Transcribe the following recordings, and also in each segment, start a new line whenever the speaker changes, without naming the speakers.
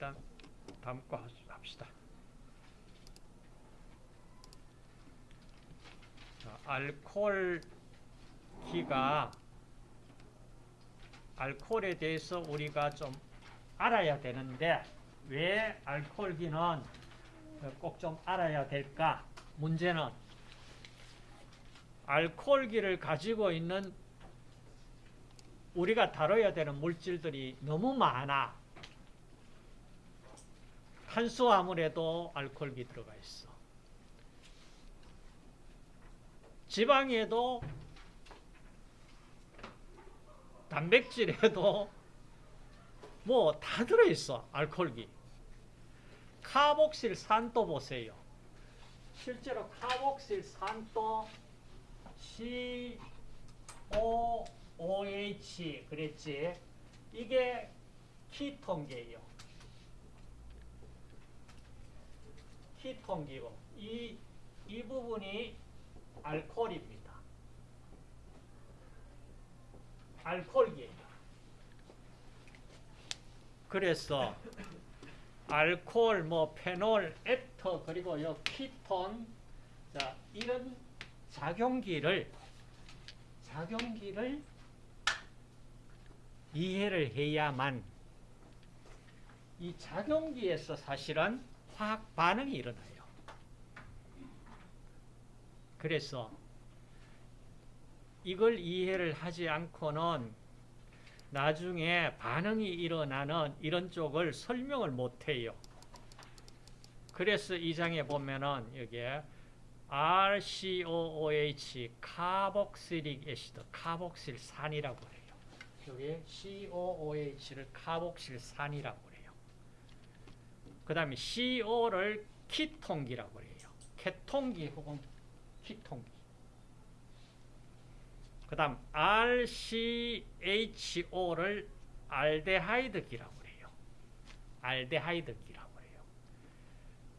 일단 담고 합시다. 자, 알코올기가 알코올에 대해서 우리가 좀 알아야 되는데 왜 알코올기는 꼭 좀 알아야 될까? 문제는 알코올기를 가지고 있는 우리가 다뤄야 되는 물질들이 너무 많아. 탄수화물에도 알코올기 들어가 있어. 지방에도 단백질에도 뭐 다 들어있어 알코올기 카복실산도 보세요. 실제로 카복실산도 COOH 그랬지? 이게 키톤계예요 키톤기고 이, 이 부분이 알코올입니다 알코올기예요. 그래서 알코올, 뭐 페놀, 에터 그리고 요 키톤 자 이런 작용기를 작용기를 이해를 해야만 이 작용기에서 사실은 화학 반응이 일어나요. 그래서 이걸 이해를 하지 않고는 나중에 반응이 일어나는 이런 쪽을 설명을 못해요. 그래서 이 장에 보면은 여기에 RCOOH 카복실릭 애시드 카복실산이라고 해요. 여기 COOH를 카복실산이라고 해요. 그 다음에 CO를 키통기라고 해요. 케통기 혹은 키통기. 그 다음 RCHO를 알데하이드기라고 해요. 알데하이드기라고 해요.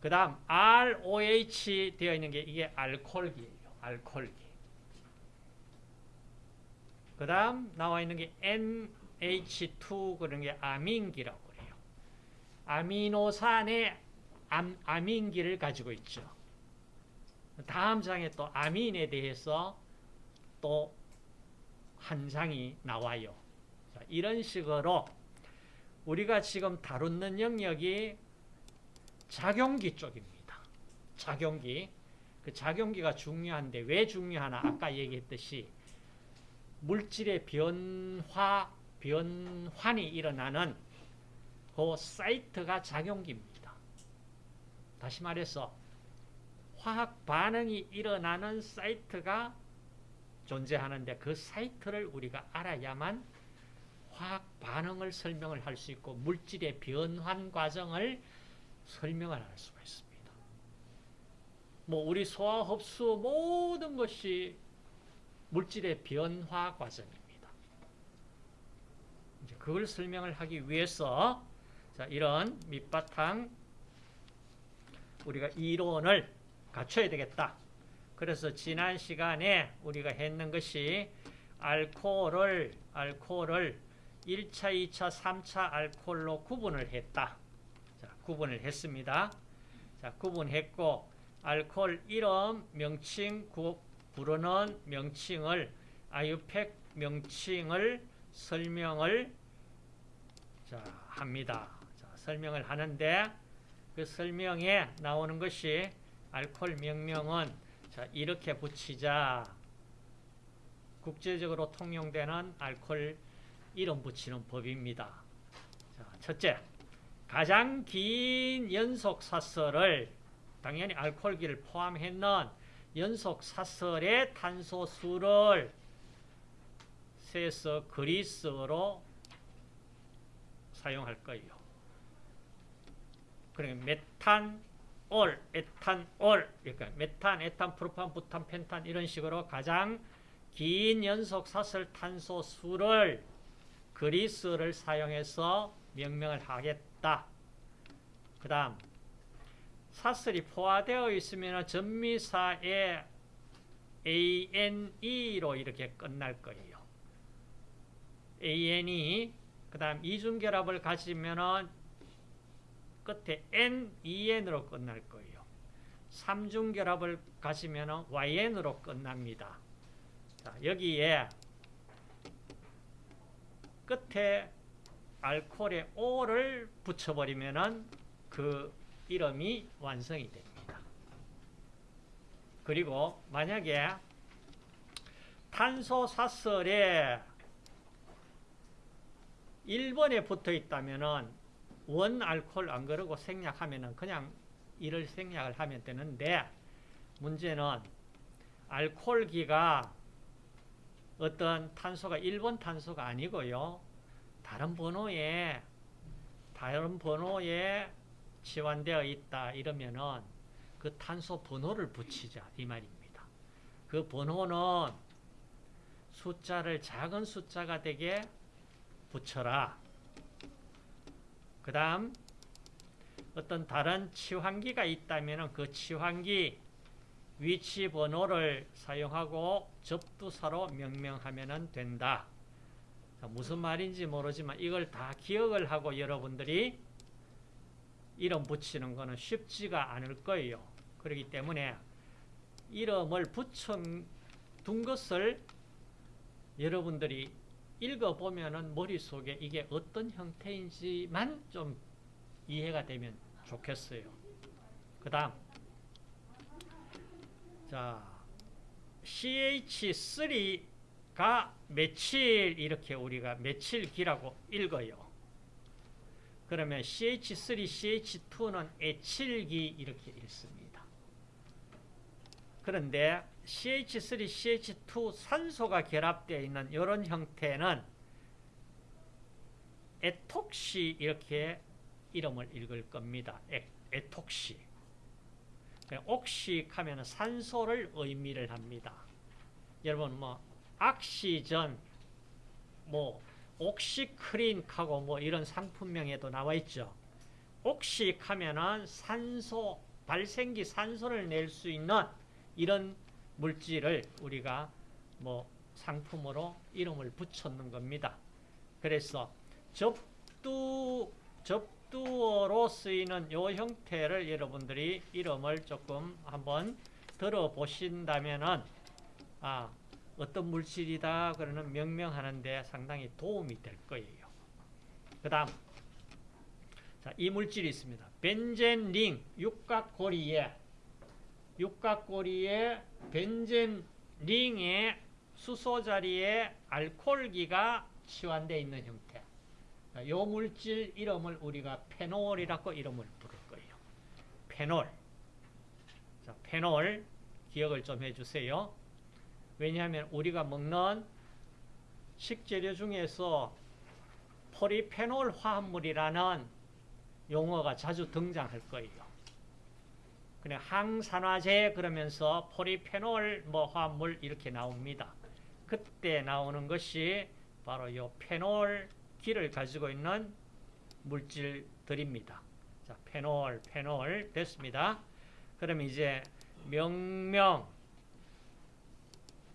그 다음 ROH 되어 있는 게 이게 알코올기예요. 알코올기. 그 다음 나와 있는 게 NH2 그런 게 아민기라고. 아미노산의 암, 아민기를 가지고 있죠. 다음 장에 또 아민에 대해서 또 한 장이 나와요. 자, 이런 식으로 우리가 지금 다루는 영역이 작용기 쪽입니다. 작용기. 그 작용기가 중요한데 왜 중요하나 아까 얘기했듯이 물질의 변화, 변환이 일어나는 그 사이트가 작용기입니다. 다시 말해서 화학 반응이 일어나는 사이트가 존재하는데 그 사이트를 우리가 알아야만 화학 반응을 설명을 할 수 있고 물질의 변환 과정을 설명을 할 수가 있습니다. 뭐 우리 소화 흡수 모든 것이 물질의 변화 과정입니다. 이제 그걸 설명을 하기 위해서 자, 이런 밑바탕 우리가 이론을 갖춰야 되겠다. 그래서 지난 시간에 우리가 했는 것이 알코올을 알코올을 1차, 2차, 3차 알코올로 구분을 했다. 자, 구분을 했습니다. 자, 구분했고 알코올 이름, 명칭, 구, 부르는 명칭을 아유팩 명칭을 설명을 자, 합니다. 자, 설명을 하는데 그 설명에 나오는 것이 알코올 명명은 자, 이렇게 붙이자. 국제적으로 통용되는 알코올 이름 붙이는 법입니다. 자, 첫째, 가장 긴 연속 사설을 당연히 알코올기를 포함했는 연속 사설의 탄소수를 세서 그리스로 사용할 거예요. 그러니까 메탄, 올, 에탄, 올, 그러니까 메탄, 에탄, 프로판, 부탄, 펜탄 이런 식으로 가장 긴 연속 사설 탄소 수를 그리스를 사용해서 명명을 하겠다. 그 다음 사설이 포화되어 있으면 전미사에 ANE로 이렇게 끝날 거예요. ANE 그 다음 이중결합을 가지면 끝에 N, EN으로 끝날 거예요. 삼중결합을 가시면 YN으로 끝납니다. 자, 여기에 끝에 알코올에 O를 붙여버리면 그 이름이 완성이 됩니다. 그리고 만약에 탄소 사설에 1번에 붙어 있다면은 원 알코올 안 그러고 생략하면은 그냥 이를 생략을 하면 되는데 문제는 알코올기가 어떤 탄소가 1번 탄소가 아니고요. 다른 번호에 다른 번호에 치환되어 있다 이러면은 그 탄소 번호를 붙이자 이 말입니다. 그 번호는 숫자를 작은 숫자가 되게 붙여라. 그 다음 어떤 다른 치환기가 있다면 그 치환기 위치 번호를 사용하고 접두사로 명명하면 된다. 무슨 말인지 모르지만 이걸 다 기억을 하고 여러분들이 이름 붙이는 것은 쉽지가 않을 거예요. 그렇기 때문에 이름을 붙여 둔 것을 여러분들이 읽어보면 머릿속에 이게 어떤 형태인지만 좀 이해가 되면 좋겠어요. 그 다음 자 CH3가 며칠 이렇게 우리가 며칠기라고 읽어요. 그러면 CH3, CH2는 에칠기 이렇게 읽습니다. 그런데 CH3, CH2 산소가 결합되어 있는 이런 형태는 에톡시 이렇게 이름을 읽을 겁니다. 에, 에톡시. 옥식 하면 산소를 의미를 합니다. 여러분 뭐 악시전 뭐 옥시크린하고 뭐 이런 상품명에도 나와 있죠. 옥식 하면은 산소 발생기 산소를 낼 수 있는 이런 물질을 우리가 뭐 상품으로 이름을 붙였는 겁니다. 그래서 접두 접두어로 쓰이는 요 형태를 여러분들이 이름을 조금 한번 들어보신다면은 아 어떤 물질이다 그러는 명명하는데 상당히 도움이 될 거예요. 그 다음 자, 이 물질이 있습니다. 벤젠링 육각고리에 육각고리에 벤젠링의 수소 자리에 알코올기가 치환되어 있는 형태. 이 물질 이름을 우리가 페놀이라고 이름을 부를 거예요. 페놀. 자, 페놀 기억을 좀 해주세요. 왜냐하면 우리가 먹는 식재료 중에서 포리페놀 화합물이라는 용어가 자주 등장할 거예요. 그냥 항산화제 그러면서 포리페놀 뭐 화합물 이렇게 나옵니다. 그때 나오는 것이 바로 이 페놀 기를 가지고 있는 물질들입니다. 자, 페놀, 페놀 됐습니다. 그럼 이제 명명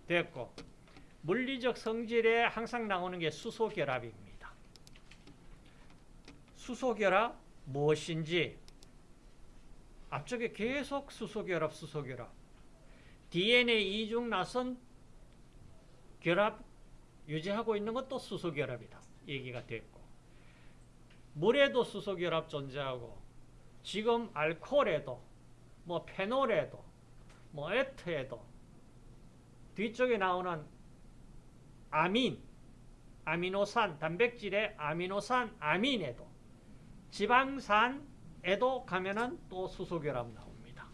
됐고 물리적 성질에 항상 나오는 게 수소 결합입니다. 수소 결합 무엇인지 앞쪽에 계속 수소결합, 수소결합 DNA 이중 나선 결합 유지하고 있는 것도 수소결합이다. 얘기가 됐고 물에도 수소결합 존재하고 지금 알코올에도 뭐 페놀에도 뭐 에트에도 뒤쪽에 나오는 아민, 아미노산, 단백질의 아미노산, 아민에도 지방산 에도 가면은 또 수소결합 나옵니다.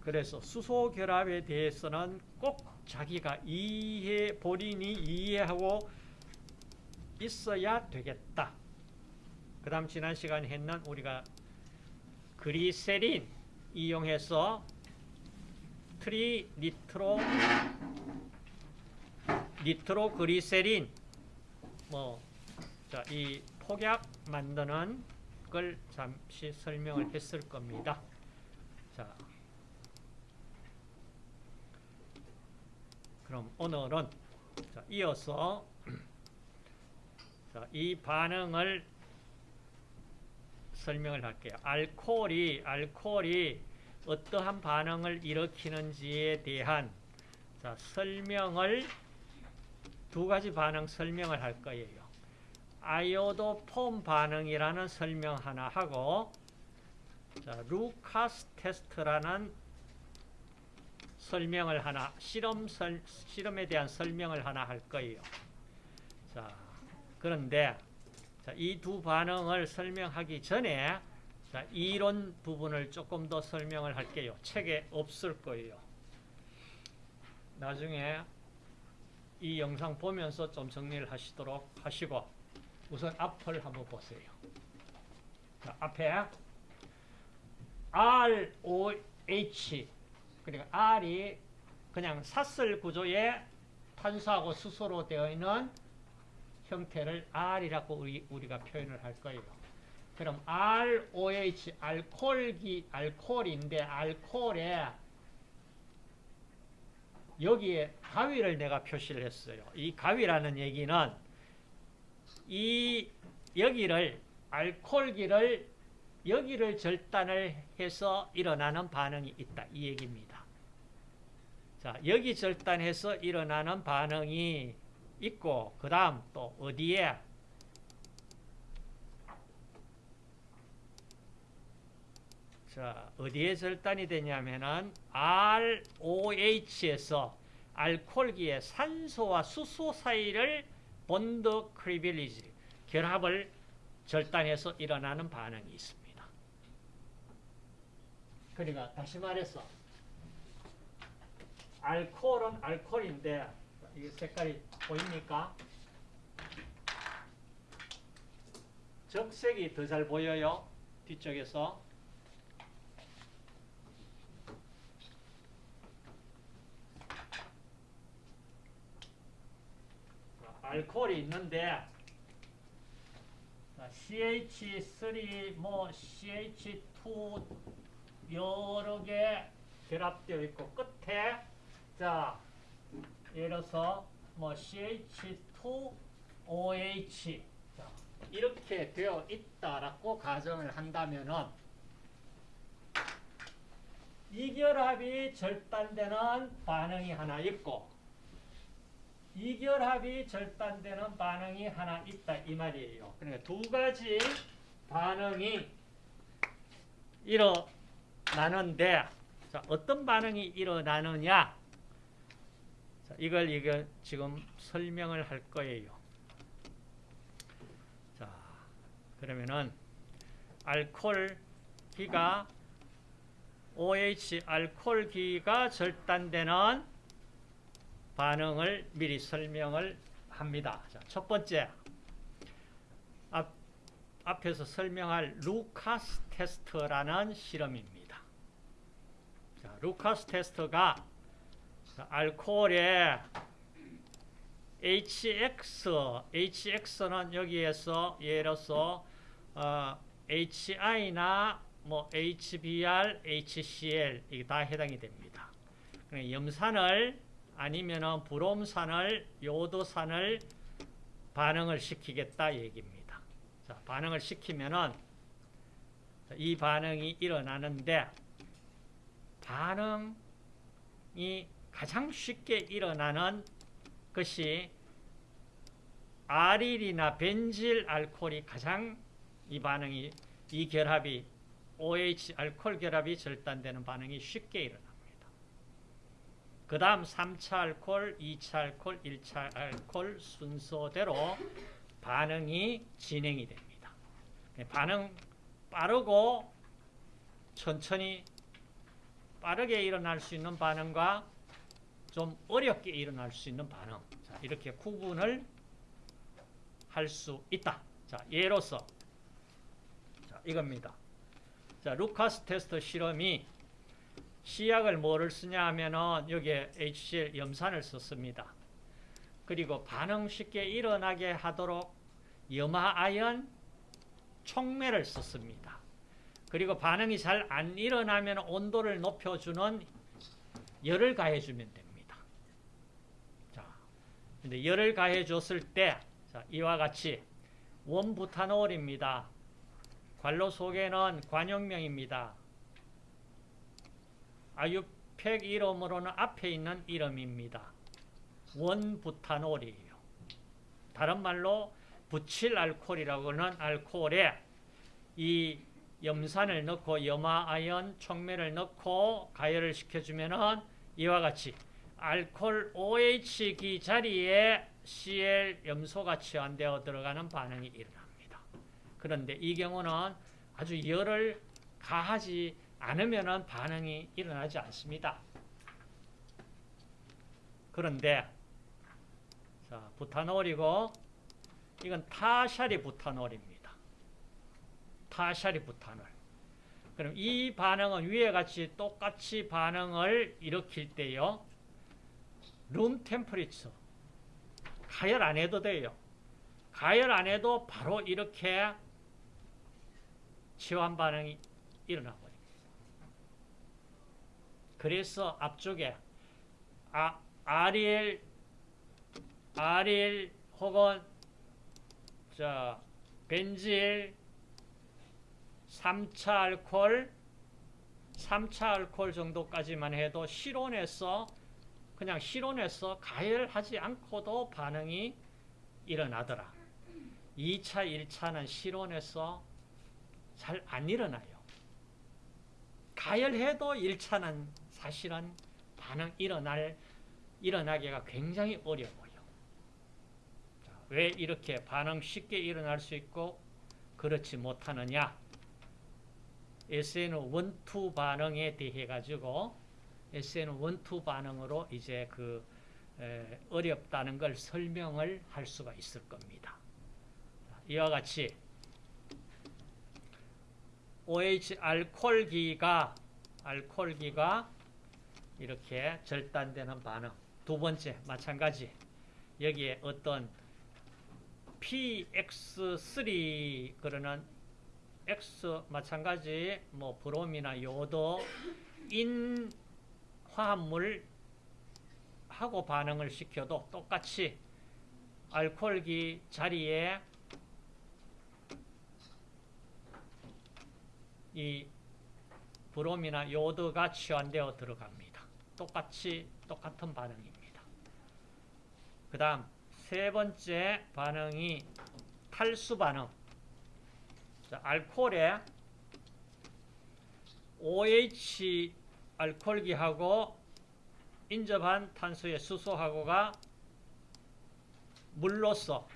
그래서 수소결합에 대해서는 꼭 자기가 이해, 본인이 이해하고 있어야 되겠다. 그 다음 지난 시간에 했는 우리가 그리세린 이용해서 트리니트로 니트로 그리세린 뭐 자 이 폭약 만드는 걸 잠시 설명을 했을 겁니다. 자 그럼 오늘은 자, 이어서 자, 이 반응을 설명을 할게요. 알코올이 알코올이 어떠한 반응을 일으키는지에 대한 자, 설명을 두 가지 반응 설명을 할 거예요. 아이오도 폼 반응이라는 설명 하나 하고 자, 루카스 테스트라는 설명을 하나 실험 설, 실험에 대한 설명을 하나 할 거예요. 자, 그런데 이 두 반응을 설명하기 전에 자, 이론 부분을 조금 더 설명을 할게요. 책에 없을 거예요. 나중에 이 영상 보면서 좀 정리를 하시도록 하시고 우선 앞을 한번 보세요. 자, 앞에 ROH 그러니까 R이 그냥 사슬 구조의 탄소하고 수소로 되어 있는 형태를 R이라고 우리, 우리가 표현을 할 거예요. 그럼 ROH, 알코올기, 알코올인데, 알코올에 여기에 가위를 내가 표시를 했어요. 이 가위라는 얘기는 이 여기를, 알코올기를 여기를 절단을 해서 일어나는 반응이 있다. 이 얘기입니다. 자, 여기 절단해서 일어나는 반응이 있고 그 다음 또 어디에 자 어디에 절단이 되냐면은 ROH에서 알코올기의 산소와 수소 사이를 본드 크리빌리지 결합을 절단해서 일어나는 반응이 있습니다. 그러니까 다시 말해서 알코올은 알코올인데 이 색깔이 보입니까? 적색이 더 잘 보여요. 뒤쪽에서. 알코올이 있는데 CH3, 뭐 CH2 여러 개 결합되어 있고 끝에 자 예를 들어서 뭐 CH2OH 자, 이렇게 되어 있다라고 가정을 한다면은 이 결합이 절단되는 반응이 하나 있고 이결합이 절단되는 반응이 하나 있다 이 말이에요. 그러니까 두 가지 반응이 일어나는데 자, 어떤 반응이 일어나느냐 자, 이걸 이거 지금 설명을 할 거예요. 자, 그러면은 알코올기가 OH 알코올기가 절단되는 반응을 미리 설명을 합니다. 자, 첫 번째 앞, 앞에서 설명할 루카스 테스트라는 실험입니다. 자, 루카스 테스트가 알코올에 HX, HX는 여기에서 예로서 어, HI나 뭐 HBr, HCl 이게 다 해당이 됩니다. 염산을 아니면은 브롬산을 요도산을 반응을 시키겠다 얘기입니다. 자, 반응을 시키면은 이 반응이 일어나는데 반응이 가장 쉽게 일어나는 것이 아릴이나 벤질 알코올이 가장 이 반응이 이 결합이 OH 알코올 결합이 절단되는 반응이 쉽게 일어납니다. 그 다음 3차 알코올, 2차 알코올, 1차 알코올 순서대로 반응이 진행이 됩니다. 반응 빠르고 천천히 빠르게 일어날 수 있는 반응과 좀 어렵게 일어날 수 있는 반응. 자, 이렇게 구분을 할 수 있다. 자, 예로서 자, 이겁니다. 자, 루카스 테스트 실험이 시약을 뭐를 쓰냐 하면은 여기에 HCl 염산을 썼습니다. 그리고 반응 쉽게 일어나게 하도록 염화아연 촉매를 썼습니다. 그리고 반응이 잘 안 일어나면 온도를 높여주는 열을 가해주면 됩니다. 자, 근데 열을 가해줬을 때, 자, 이와 같이 원부타놀입니다. 관로 속에는 관용명입니다. 아유팩 이름으로는 앞에 있는 이름입니다. 원부타놀이에요. 다른 말로 부칠 알코올이라고 하는 알코올에 이 염산을 넣고 염화아연 촉매를 넣고 가열을 시켜주면은 이와 같이 알코올 OH기 자리에 Cl 염소가 치환되어 들어가는 반응이 일어납니다. 그런데 이 경우는 아주 열을 가하지 않으면 반응이 일어나지 않습니다. 그런데 자, 부타놀이고 이건 타샤리 부타놀입니다. 타샤리 부타놀. 그럼 이 반응은 위에 같이 똑같이 반응을 일으킬 때요. 룸 템퍼리처 가열 안 해도 돼요. 가열 안 해도 바로 이렇게 치환 반응이 일어나 버립니다. 그래서 앞쪽에 아, RL, RL 혹은 자 벤질 3차 알콜 3차 알콜 정도까지만 해도 실온에서 그냥 실온에서 가열하지 않고도 반응이 일어나더라. 2차, 1차는 실온에서 잘 안 일어나요. 가열해도 1차는 사실은 반응 일어날, 일어나기가 굉장히 어려워요. 자, 왜 이렇게 반응 쉽게 일어날 수 있고 그렇지 못하느냐? SN1, 2 반응에 대해 가지고 SN1, 2 반응으로 이제 그 에, 어렵다는 걸 설명을 할 수가 있을 겁니다. 이와 같이 OH 알코올기가 알코올기가 이렇게 절단되는 반응. 두 번째 마찬가지. 여기에 어떤 PX3 그러는 X 마찬가지 뭐 브롬이나 요도 인 화합물 하고 반응을 시켜도 똑같이 알코올기 자리에 이 브롬이나 요드가 치환되어 들어갑니다. 똑같이 똑같은 반응입니다. 그 다음 세 번째 반응이 탈수 반응. 자, 알코올에 OH 알코올기하고 인접한 탄소의 수소하고가 물로서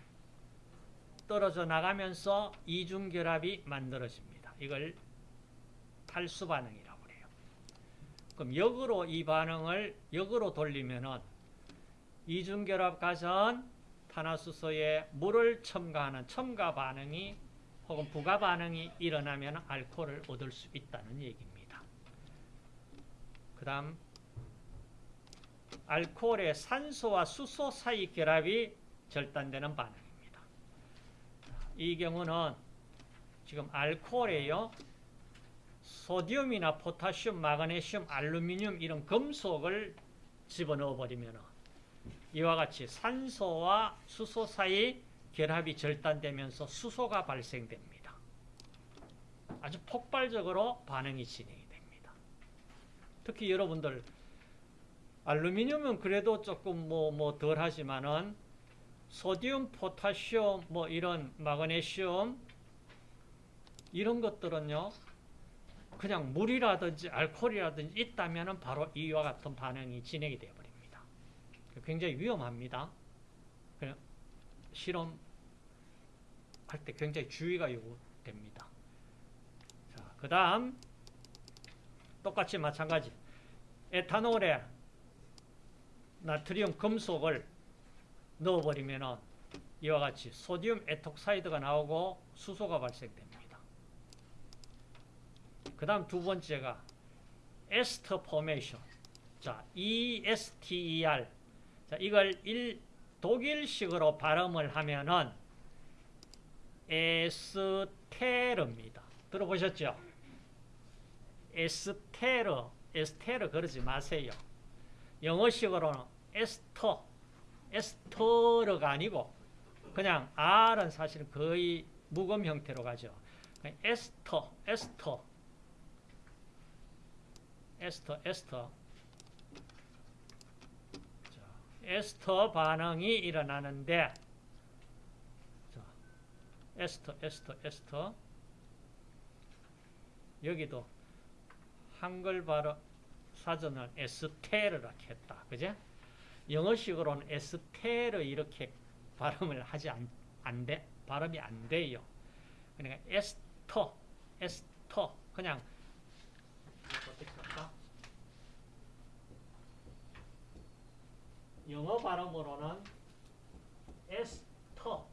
떨어져 나가면서 이중결합이 만들어집니다. 이걸 탈수 해요. 그럼 역으로 이 반응을 역으로 돌리면은 이중결합 가전 탄화수소에 물을 첨가하는 첨가 반응이 혹은 부가 반응이 일어나면 알코올을 얻을 수 있다는 얘기입니다. 그 다음 알코올의 산소와 수소 사이 결합이 절단되는 반응입니다. 이 경우는 지금 알코올에요. 소디움이나 포타슘, 마그네슘, 알루미늄 이런 금속을 집어넣어 버리면 이와 같이 산소와 수소 사이 결합이 절단되면서 수소가 발생됩니다. 아주 폭발적으로 반응이 진행이 됩니다. 특히 여러분들 알루미늄은 그래도 조금 뭐 뭐 덜 하지만은 소디움, 포타슘, 뭐 이런 마그네슘 이런 것들은요. 그냥 물이라든지 알코올이라든지 있다면 바로 이와 같은 반응이 진행이 되어버립니다. 굉장히 위험합니다. 그냥 실험할 때 굉장히 주의가 요구됩니다. 자, 그 다음 똑같이 마찬가지 에탄올에 나트륨 금속을 넣어버리면 이와 같이 sodium ethoxide가 나오고 수소가 발생됩니다. 그 다음 두 번째가 ester formation. 자, ESTER. 자, 이걸 일, 독일식으로 발음을 하면은 에스테르입니다. 들어보셨죠? 에스테르, 에스테르 그러지 마세요. 영어식으로는 에스터, 에스터르가 아니고 그냥 R은 사실 거의 무금 형태로 가죠. 에스터, 에스터, 에스터, 에스터. 자, 에스터 반응이 일어나는데, 자, 에스터, 에스터, 에스터. 여기도 한글 발음 사전은 에스테르라 했다. 그제? 영어식으로는 에스테르 이렇게 발음을 하지 않, 안 돼. 발음이 안 돼요. 그러니까 에스터, 에스터. 그냥 어떻게 할까? 영어 발음으로는 에스터.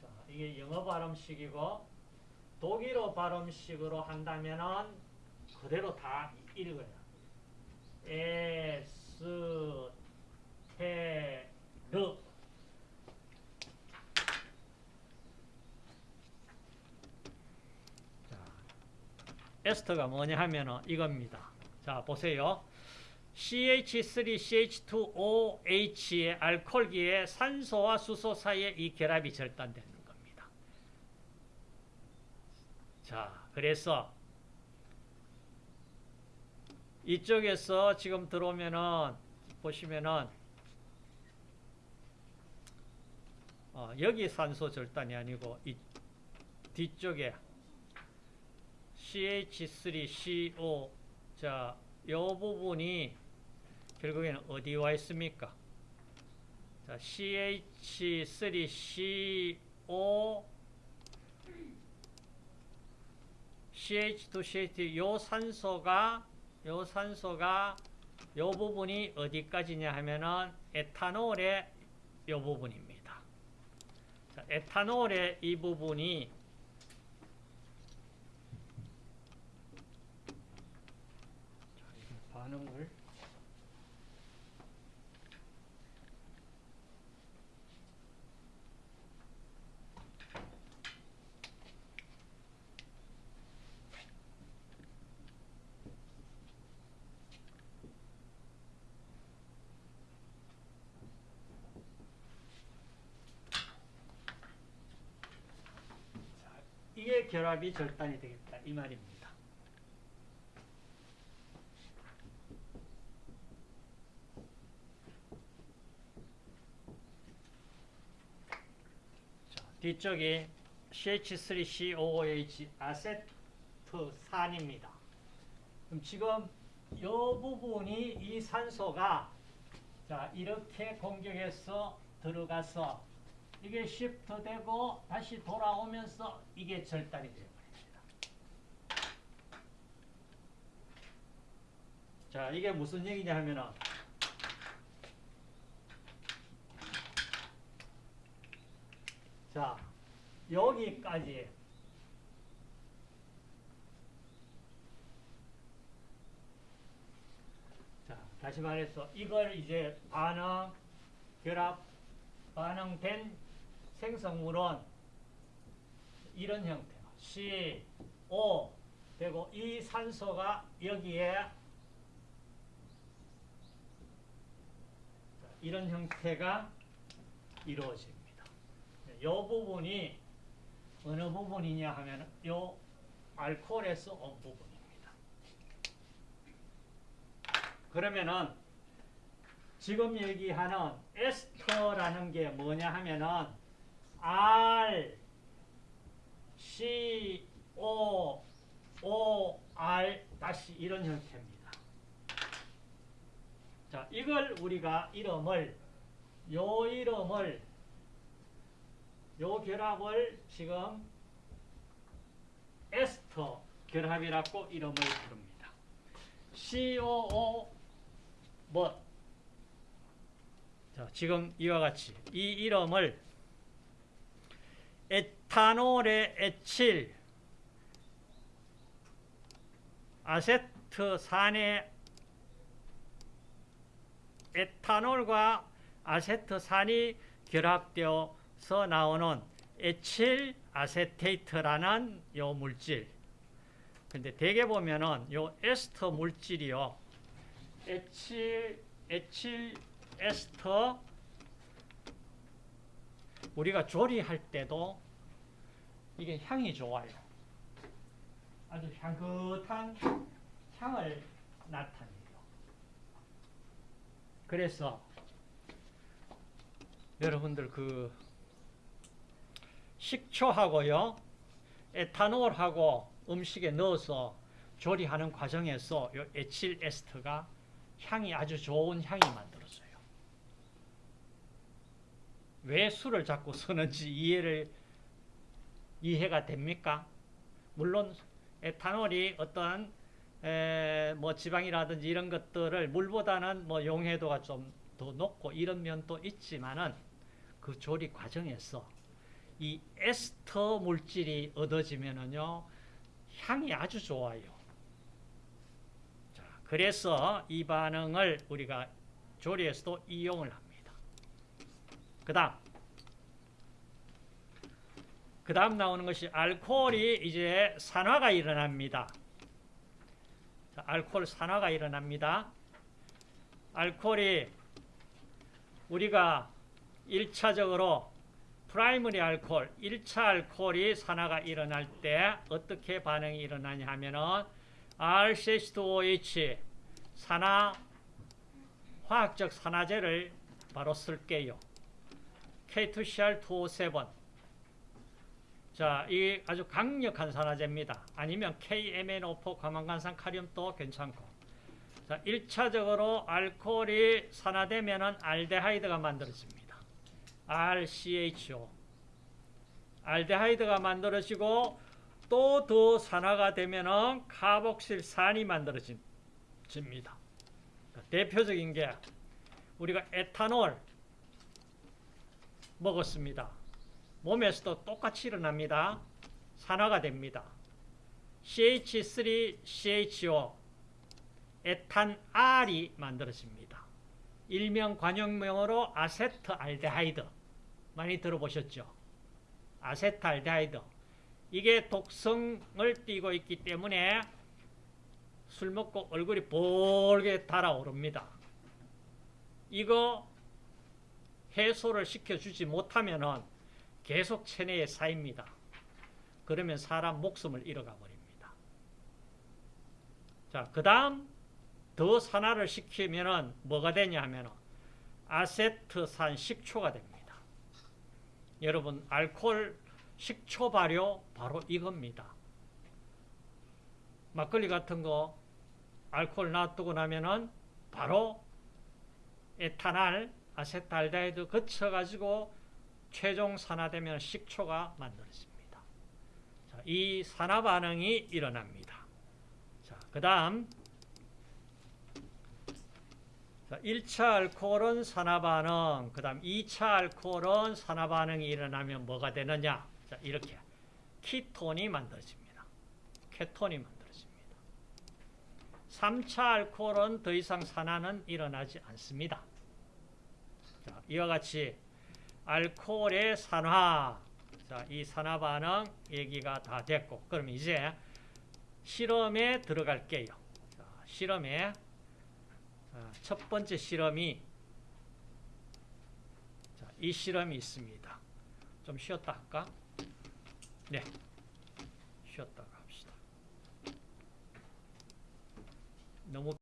자, 이게 영어 발음식이고 독일어 발음식으로 한다면은 그대로 다 읽어요. 에스 테르 자, 에스터가 뭐냐 하면은 이겁니다. 자, 보세요. CH3CH2OH의 알코올기에 산소와 수소 사이에 이 결합이 절단되는 겁니다. 자, 그래서 이쪽에서 지금 들어오면은 보시면은 어, 여기 산소 절단이 아니고 이 뒤쪽에 CH3CO 자, 요 부분이 결국에는 어디 와 있습니까? 자, CH3CO CH2CH 요 산소가 요 산소가 요 부분이 어디까지냐 하면은 에탄올의 요 부분입니다. 자, 에탄올의 이 부분이 반응을 이게 결합이 절단이 되겠다 이 말입니다. 자, 뒤쪽이 CH3COOH 아세트산입니다. 그럼 지금 이 부분이 이 산소가 자 이렇게 공격해서 들어가서 이게 시프트 되고 다시 돌아오면서 이게 절단이 되어버립니다. 자, 이게 무슨 얘기냐 하면은 자, 여기까지 자, 다시 말해서 이걸 이제 반응, 결합, 반응된 생성물은 이런 형태 C, O 되고 이 산소가 여기에 이런 형태가 이루어집니다. 이 부분이 어느 부분이냐 하면 이 알코올에서 온 부분입니다. 그러면은 지금 얘기하는 에스터라는 게 뭐냐 하면은 R, C, O, O, R 다시 이런 형태입니다. 자, 이걸 우리가 이름을 요 이름을 요 결합을 지금 에스터 결합이라고 이름을 부릅니다. COO 뭐 자, 지금 이와 같이 이 이름을 에탄올의 에칠 아세트산의 에탄올과 아세트산이 결합되어서 나오는 에칠 아세테이트라는 요 물질. 근데 대개 보면은 요 에스터 물질이요. 에칠 에칠 에스터 우리가 조리할 때도 이게 향이 좋아요. 아주 향긋한 향을 나타내요. 그래서 여러분들 그 식초하고요, 에탄올하고 음식에 넣어서 조리하는 과정에서 요 에칠 에스터가 향이 아주 좋은 향이 만들어져요. 왜 술을 자꾸 쓰는지 이해를 이해가 됩니까? 물론 에탄올이 에, 뭐 지방이라든지 이런 것들을 물보다는 뭐 용해도가 좀 더 높고 이런 면도 있지만은 그 조리 과정에서 이 에스터 물질이 얻어지면은요 향이 아주 좋아요. 자, 그래서 이 반응을 우리가 조리에서도 이용을 합니다. 그다음 그 다음 나오는 것이 알코올이 이제 산화가 일어납니다. 자, 알코올 산화가 일어납니다. 알코올이 우리가 1차적으로 primary 알코올, 1차 알코올이 산화가 일어날 때 어떻게 반응이 일어나냐 하면은 RCH2OH 산화 화학적 산화제를 바로 쓸게요. K2CR2O7 자, 이 아주 강력한 산화제입니다. 아니면 KMNO4 과망간산 카리움도 괜찮고. 자, 1차적으로 알코올이 산화되면은 알데하이드가 만들어집니다. RCHO. 알데하이드가 만들어지고 또 더 산화가 되면은 카복실산이 만들어집니다. 대표적인 게 우리가 에탄올 먹었습니다. 몸에서도 똑같이 일어납니다. 산화가 됩니다. CH3CHO 에탄알이 만들어집니다. 일명 관용명으로 아세트알데하이드 많이 들어보셨죠? 아세트알데하이드 이게 독성을 띠고 있기 때문에 술 먹고 얼굴이 볼게 달아오릅니다. 이거 해소를 시켜주지 못하면은 계속 체내에 쌓입니다. 그러면 사람 목숨을 잃어가 버립니다. 자, 그 다음 더 산화를 시키면은 뭐가 되냐 하면 아세트산 식초가 됩니다. 여러분 알코올 식초 발효 바로 이겁니다. 막걸리 같은 거 알코올 놔두고 나면은 바로 에탄알, 아세트알데하이드 거쳐가지고 최종 산화되면 식초가 만들어집니다. 자, 이 산화 반응이 일어납니다. 자, 그 다음 1차 알코올은 산화 반응, 그 다음 2차 알코올은 산화 반응이 일어나면 뭐가 되느냐? 자, 이렇게 키톤이 만들어집니다. 케톤이 만들어집니다. 3차 알코올은 더 이상 산화는 일어나지 않습니다. 자, 이와 같이 알코올의 산화. 자, 이 산화 반응 얘기가 다 됐고, 그럼 이제 실험에 들어갈게요. 자, 실험에 자, 첫 번째 실험이 자, 이 실험이 있습니다. 좀 쉬었다 할까? 네. 쉬었다가 합시다. 너무